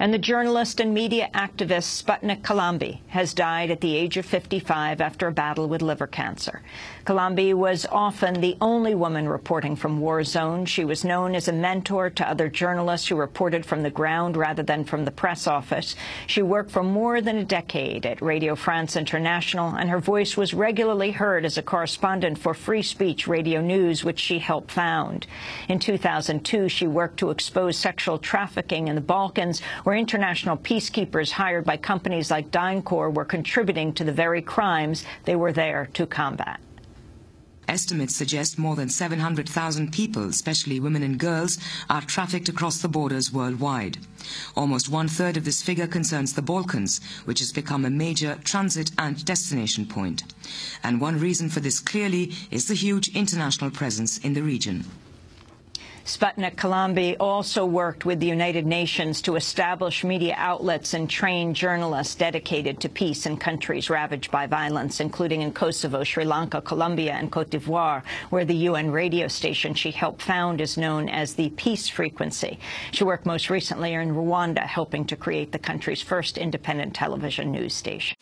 And the journalist and media activist Sputnik Kilambi has died at the age of 55 after a battle with liver cancer. Kilambi was often the only woman reporting from war zones. She was known as a mentor to other journalists who reported from the ground rather than from the press office. She worked for more than a decade at Radio France International, and her voice was regularly heard as a correspondent for Free Speech Radio News, which she helped found. In 2002, she worked to expose sexual trafficking in the Balkans, where international peacekeepers hired by companies like DynCorp were contributing to the very crimes they were there to combat. Estimates suggest more than 700,000 people, especially women and girls, are trafficked across the borders worldwide. Almost one-third of this figure concerns the Balkans, which has become a major transit and destination point. And one reason for this clearly is the huge international presence in the region. Sputnik Kilambi also worked with the United Nations to establish media outlets and train journalists dedicated to peace in countries ravaged by violence, including in Kosovo, Sri Lanka, Colombia, and Cote d'Ivoire, where the UN radio station she helped found is known as the Peace Frequency. She worked most recently in Rwanda, helping to create the country's first independent television news station.